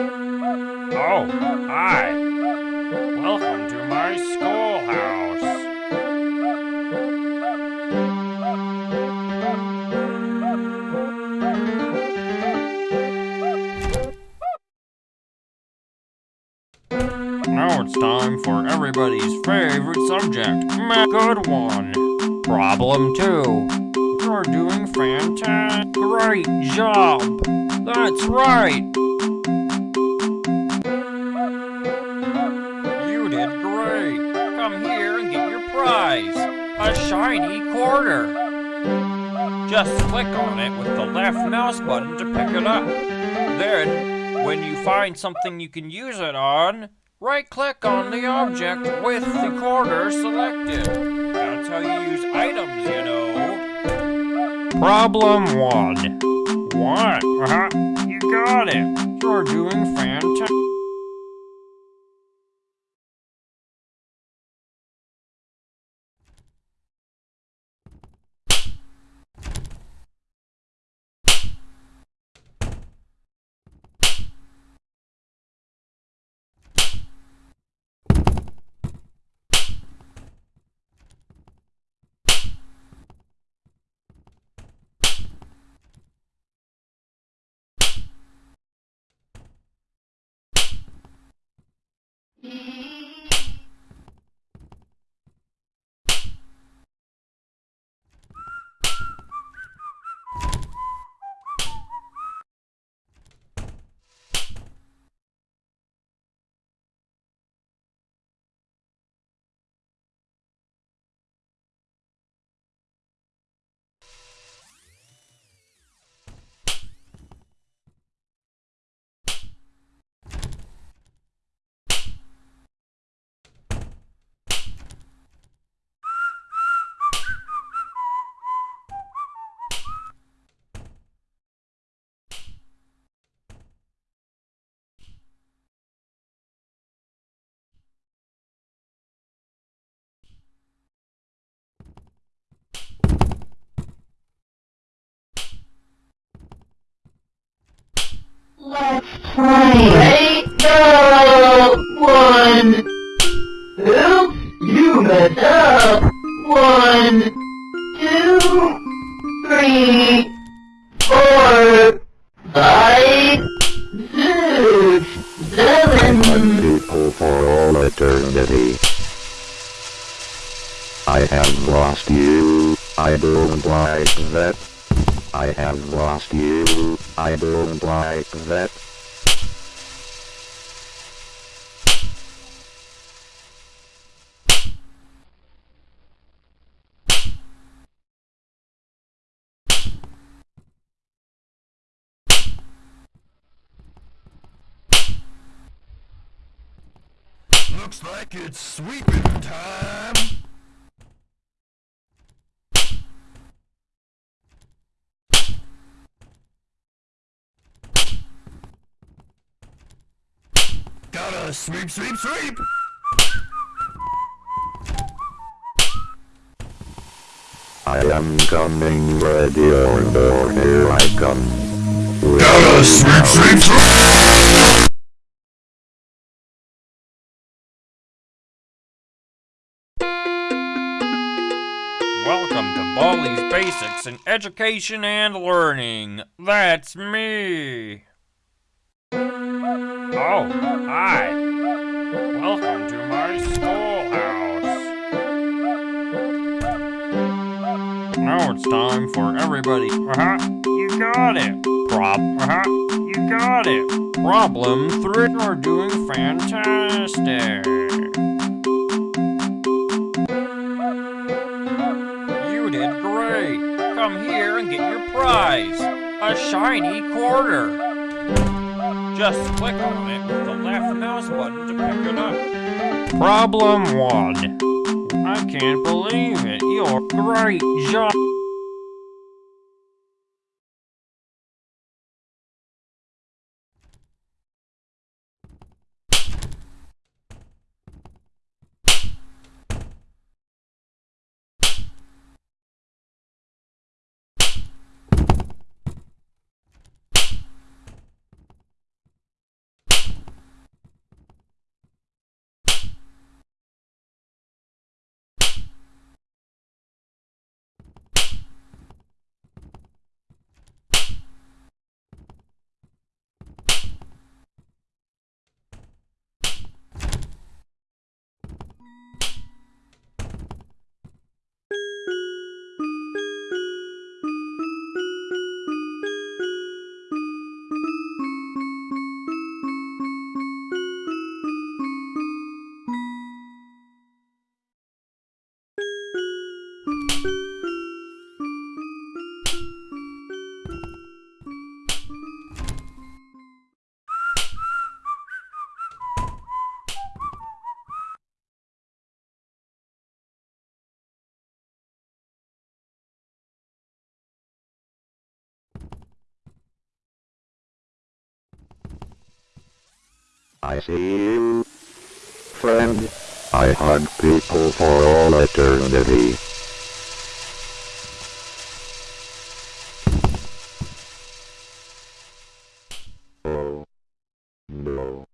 Oh, hi. Welcome to my schoolhouse. Now it's time for everybody's favorite subject. Good one. Problem two. You're doing fantastic. Great job. That's right. A shiny quarter. Just click on it with the left mouse button to pick it up. Then, when you find something you can use it on, right click on the object with the quarter selected. That's how you use items, you know. Problem one. What? Uh-huh. You got it. You're doing fantastic. Let's play. Ready? Go! One. Oops, you messed up. One, two, three, four, five, six, seven. people for all eternity. I have lost you, I don't like that. I have lost you, I don't like that. Looks like it's sweeping time. Gotta sweep, sweep, sweep! I am coming, ready or no, here I come. Gotta sweep, sweep, sweep! Welcome to Baldi's Basics in Education and Learning. That's me. Oh, hi. Welcome to my schoolhouse. Now it's time for everybody. Uh-huh. You got it. Prob. Uh-huh. You got it. Problem three. You're doing fantastic. You did great. Come here and get your prize. A shiny quarter. Just click on it with the left mouse button to pick it up. Problem one. I can't believe it. You're great job. I see you. Friend, I hug people for all eternity. Oh. No.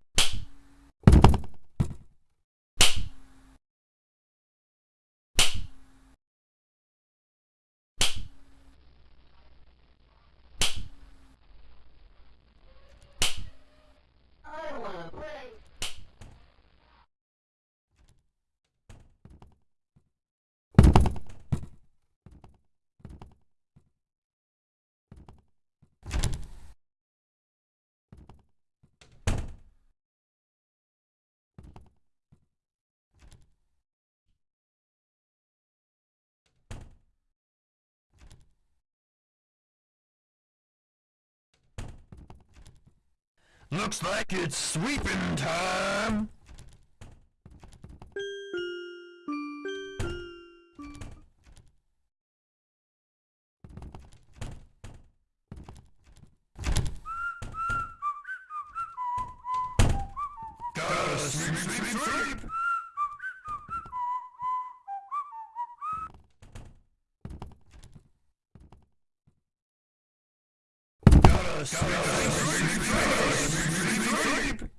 I wanna play. Looks like it's sweeping time. Gotta sweep, sweep, sweep. Gotta sweep, sweep, sweep, sweep, sweep, sweep.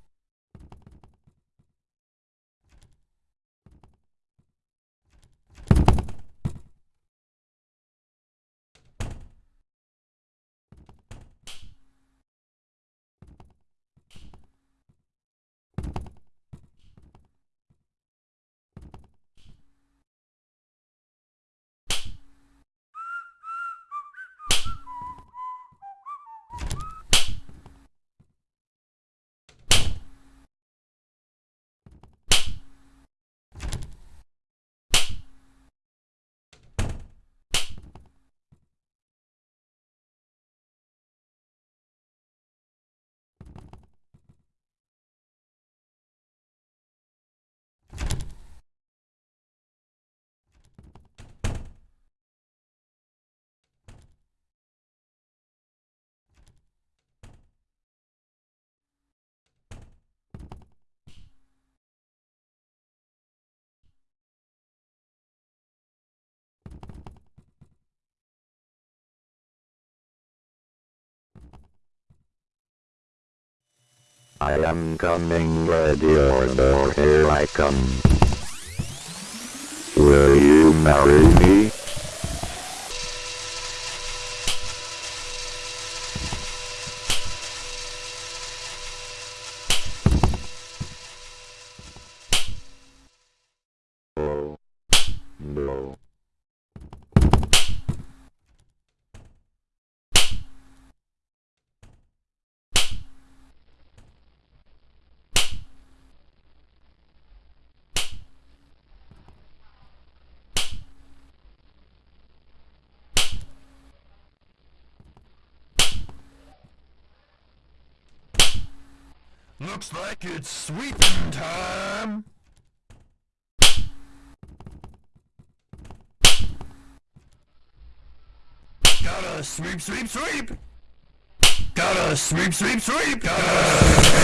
I am coming, ready or door, here I come. Will you marry me? Oh. No. Looks like it's sweeping time. Gotta sweep, sweep, sweep. Gotta sweep, sweep, sweep. Gotta sweep.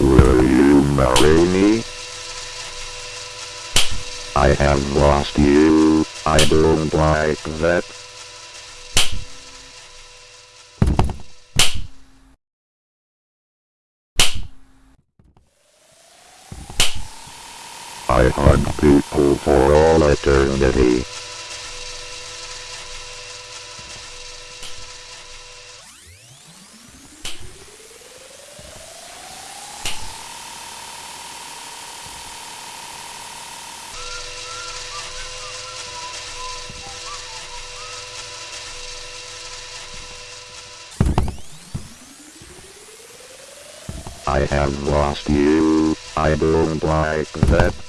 Will me? I have lost you. I don't like that. I hug people for all eternity. I have lost you. I don't like that.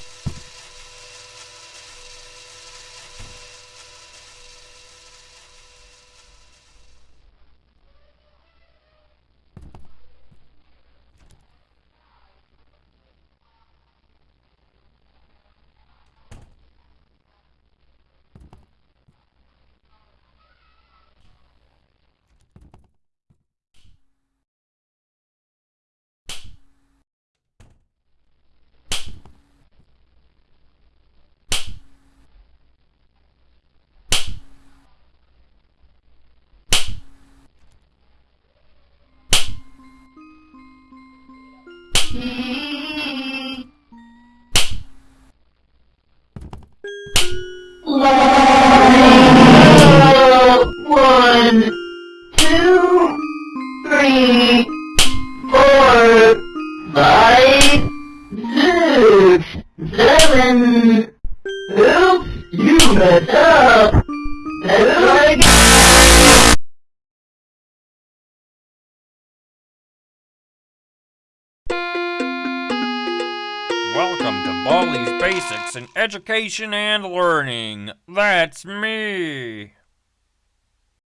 Education and Learning. That's me.